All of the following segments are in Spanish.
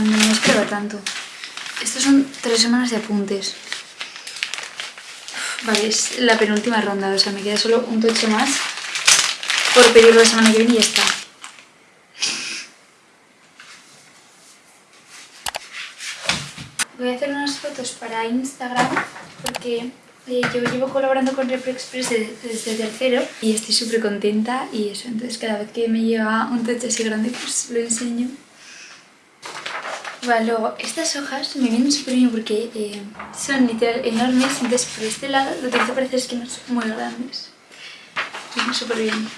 no me esperaba tanto. Estos son tres semanas de apuntes. Vale, es la penúltima ronda, o sea, me queda solo un tocho más por pedirlo la semana que viene y ya está. Voy a hacer unas fotos para Instagram porque eh, yo llevo colaborando con Repro Express desde, tercero y estoy súper contenta y eso, entonces cada vez que me llega un techo así grande pues lo enseño. Vale, luego estas hojas me vienen súper bien porque eh, son literal enormes, entonces por este lado lo que parece es que no son muy grandes. Vienen súper bien.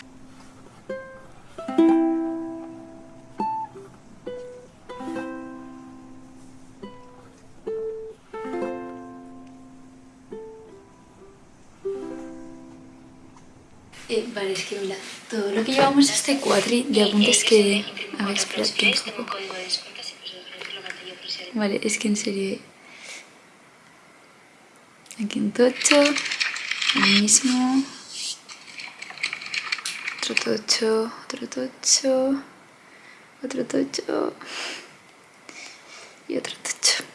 Eh, vale, es que mira, todo lo que llevamos este cuadri de apuntes que... A ver, espera, que un poco. Vale, es que en serio... Aquí un tocho, el mismo... Otro tocho, otro tocho... Otro tocho... Y otro tocho.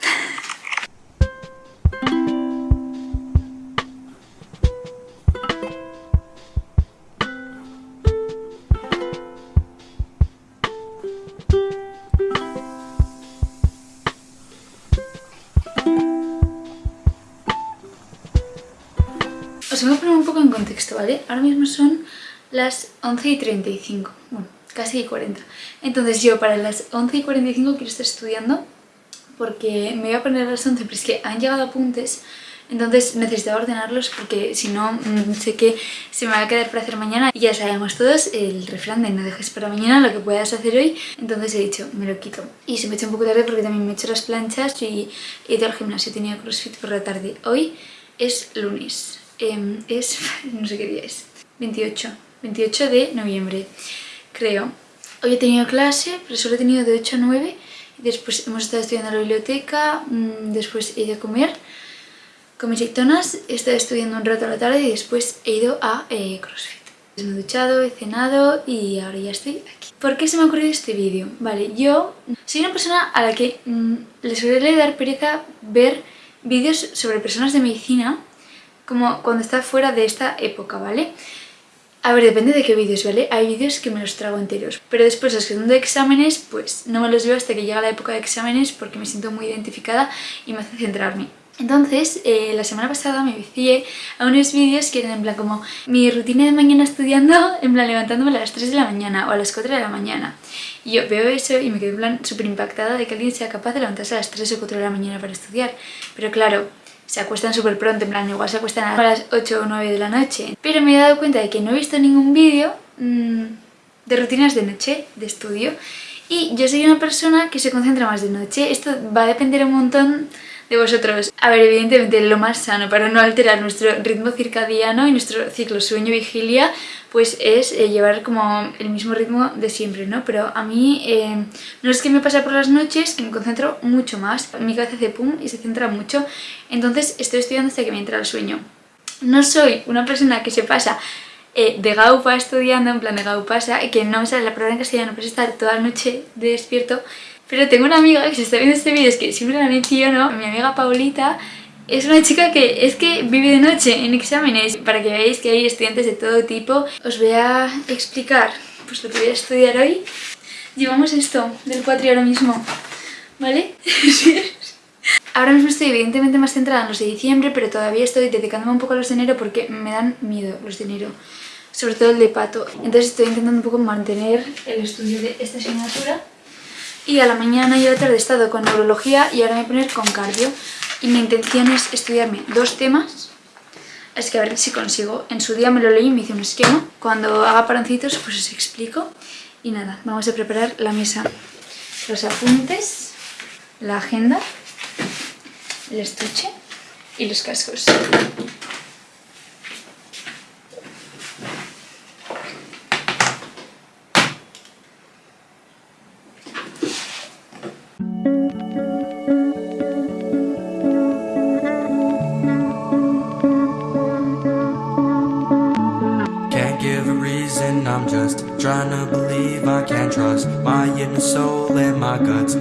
Os voy a poner un poco en contexto, ¿vale? Ahora mismo son las 11 y 35, bueno, casi 40. Entonces yo para las 11 y 45 quiero estar estudiando porque me voy a poner a las 11, pero es que han llegado apuntes, entonces necesitaba ordenarlos porque si no mm, sé que se me va a quedar para hacer mañana. Y ya sabemos todos el refrán de no dejes para mañana lo que puedas hacer hoy, entonces he dicho, me lo quito. Y se me hecho un poco tarde porque también me he hecho las planchas y he ido al gimnasio, tenido crossfit por la tarde. Hoy es lunes, Em, es, no sé qué día es, 28, 28 de noviembre, creo. Hoy he tenido clase, pero solo he tenido de 8 a 9, después hemos estado estudiando en la biblioteca, mm, después he ido a comer con mis ictonas, he estado estudiando un rato a la tarde y después he ido a eh, CrossFit. Me he duchado, he cenado y ahora ya estoy aquí. ¿Por qué se me ha ocurrido este vídeo? Vale, yo soy una persona a la que mm, le suele dar pereza ver vídeos sobre personas de medicina como cuando está fuera de esta época, ¿vale? A ver, depende de qué vídeos, ¿vale? Hay vídeos que me los trago enteros, pero después los que son de exámenes, pues no me los veo hasta que llega la época de exámenes porque me siento muy identificada y me hace centrarme. Entonces, eh, la semana pasada me vicié a unos vídeos que eran en plan como mi rutina de mañana estudiando, en plan levantándome a las 3 de la mañana o a las 4 de la mañana. Y yo veo eso y me quedo en plan súper impactada de que alguien sea capaz de levantarse a las 3 o 4 de la mañana para estudiar. Pero claro, se acuestan súper pronto, en plan igual se acuestan a las 8 o 9 de la noche. Pero me he dado cuenta de que no he visto ningún vídeo mmm, de rutinas de noche, de estudio. Y yo soy una persona que se concentra más de noche. Esto va a depender un montón de vosotros. A ver, evidentemente lo más sano para no alterar nuestro ritmo circadiano y nuestro ciclo sueño-vigilia pues es eh, llevar como el mismo ritmo de siempre, ¿no? Pero a mí eh, no es que me pase por las noches, que me concentro mucho más. Mi cabeza hace pum y se centra mucho. Entonces estoy estudiando hasta que me entra el sueño. No soy una persona que se pasa eh, de gaupa estudiando, en plan de gaupasa, que no me sale la palabra en castellano, pues estar toda la noche despierto pero tengo una amiga que se está viendo este vídeo, es que siempre la menciono, mi amiga Paulita, es una chica que es que vive de noche en exámenes. Para que veáis que hay estudiantes de todo tipo, os voy a explicar pues lo que voy a estudiar hoy. Llevamos esto del cuatri ahora mismo, ¿vale? Ahora mismo estoy evidentemente más centrada en los de diciembre, pero todavía estoy dedicándome un poco a los de enero porque me dan miedo los de enero, sobre todo el de pato. Entonces estoy intentando un poco mantener el estudio de esta asignatura y a la mañana y a la tarde he estado con neurología y ahora me voy a poner con cardio. Y mi intención es estudiarme dos temas, es que a ver si consigo. En su día me lo leí y me hice un esquema. Cuando haga paroncitos pues os explico. Y nada, vamos a preparar la mesa. Los apuntes, la agenda, el estuche y los cascos.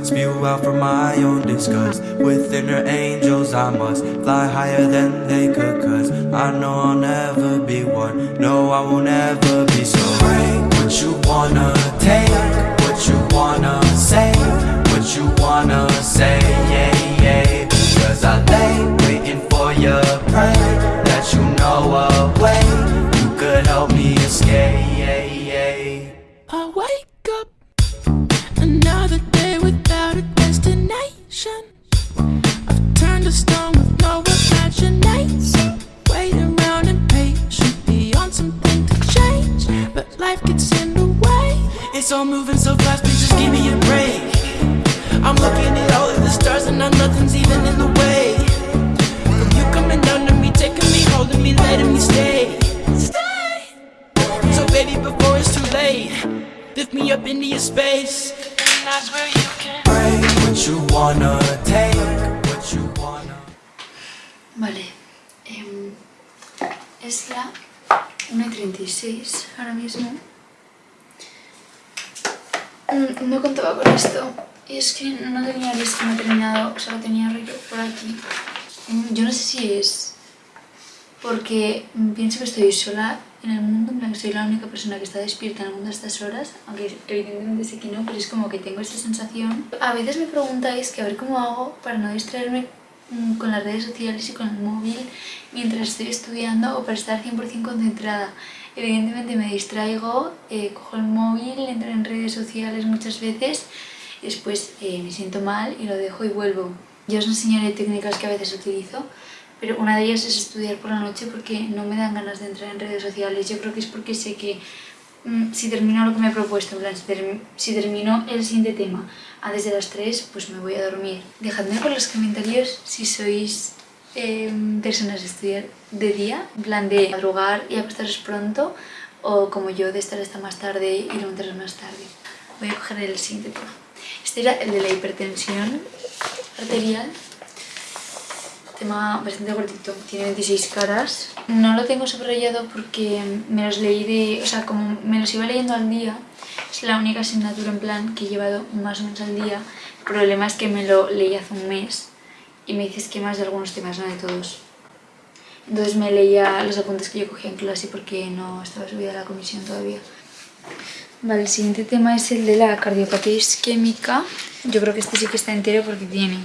Spew out from my own disgust. With inner angels, I must fly higher than they could. Cause I know I'll never be one. No, I won't ever be so. Break what you wanna take, what you wanna say, what you wanna say, yeah, yeah. Cause I lay waiting for your pray that you know a space. And that's where you can break what you wanna take, what you wanna. Vale, em, es la 1.36 ahora mismo. Mm, No contaba con esto y es que no tenía el esquema terminado, solo tenía rollo por aquí. Mm, Yo no sé si es porque pienso que estoy sola en el mundo, en que soy la única persona que está despierta en el mundo a estas horas, aunque evidentemente sé que no, pero es como que tengo esa sensación. A veces me preguntáis que a ver cómo hago para no distraerme mm, con las redes sociales y con el móvil mientras estoy estudiando o para estar 100% concentrada. Evidentemente me distraigo, eh, cojo el móvil, entro en redes sociales muchas veces después eh, me siento mal y lo dejo y vuelvo. Yo os enseñaré técnicas que a veces utilizo, pero una de ellas es estudiar por la noche porque no me dan ganas de entrar en redes sociales. Yo creo que es porque sé que mm, si termino lo que me he propuesto, en plan, si, term- si termino el siguiente tema antes de las 3, pues me voy a dormir. Dejadme por los comentarios si sois eh, personas de estudiar de día, en plan de madrugar y acostaros pronto, o como yo de estar hasta más tarde y levantaros más tarde. Voy a coger el siguiente tema. Este era el de la hipertensión arterial tema bastante cortito, tiene 26 caras. No lo tengo subrayado porque me los leí de... o sea, como me los iba leyendo al día, es la única asignatura en plan que he llevado más o menos al día. El problema es que me lo leí hace un mes y me hice esquemas de algunos temas, no de todos. Entonces me leía los apuntes que yo cogía en clase porque no estaba subida a la comisión todavía. Vale, el siguiente tema es el de la cardiopatía isquémica. Yo creo que este sí que está entero porque tiene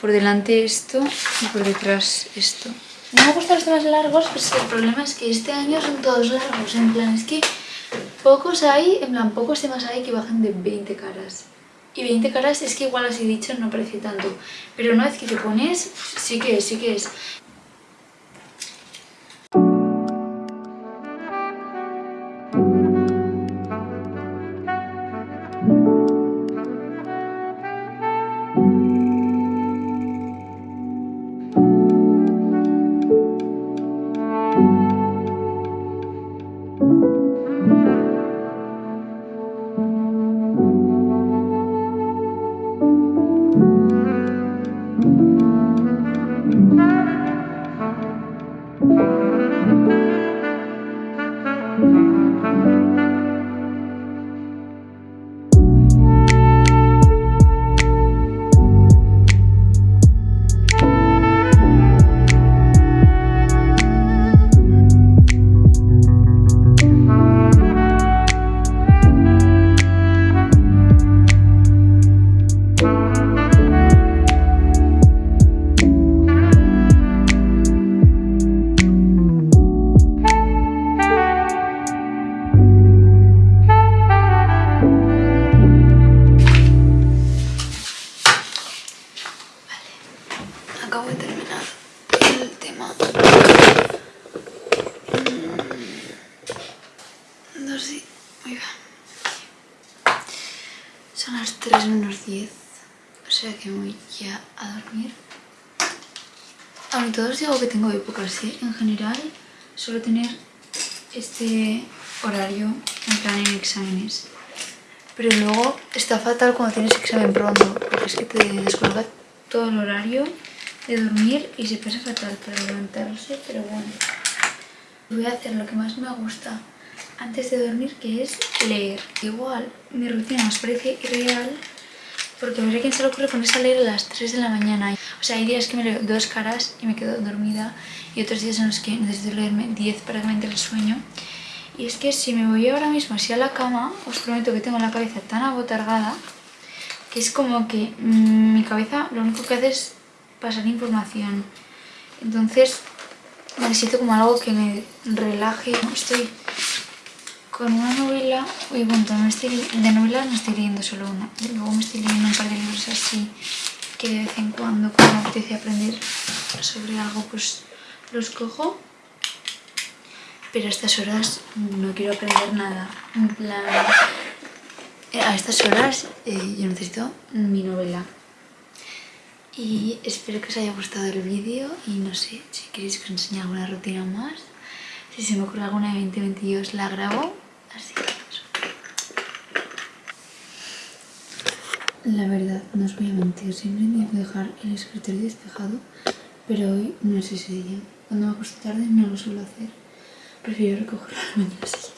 por delante esto y por detrás esto. Me gustan los temas largos, pero es que el problema es que este año son todos largos. En plan, es que pocos hay, en plan, pocos temas hay que bajan de 20 caras. Y 20 caras es que igual así dicho no parece tanto. Pero una vez que te pones, sí que es, sí que es. Aunque todos digo que tengo épocas, ¿eh? En general suelo tener este horario en plan en exámenes. Pero luego está fatal cuando tienes examen pronto, porque es que te descoloca todo el horario de dormir y se pasa fatal para levantarse, pero bueno. Voy a hacer lo que más me gusta antes de dormir, que es leer. Igual, mi rutina nos parece irreal, porque a ver quién se le ocurre ponerse a leer a las 3 de la mañana. O sea, hay días que me leo dos caras y me quedo dormida, y otros días en los que necesito leerme 10 para que el sueño. Y es que si me voy ahora mismo así a la cama, os prometo que tengo la cabeza tan abotargada que es como que mm, mi cabeza lo único que hace es pasar información. Entonces necesito como algo que me relaje. Estoy con una novela, oye, bueno, no estoy, de novelas no estoy leyendo solo una, luego me estoy leyendo un par de libros así que de vez en cuando cuando me apetece aprender sobre algo pues los cojo. Pero a estas horas no quiero aprender nada. En plan eh, a estas horas eh, yo necesito mi novela. Y espero que os haya gustado el vídeo y no sé si queréis que os enseñe alguna rutina más. Si se me ocurre alguna de 2022 la grabo así eso. La verdad, no os voy a mentir, siempre intento dejar el escritorio despejado, pero hoy no es ese día. Cuando me acuesto tarde no lo suelo hacer. Prefiero recoger las mañanas.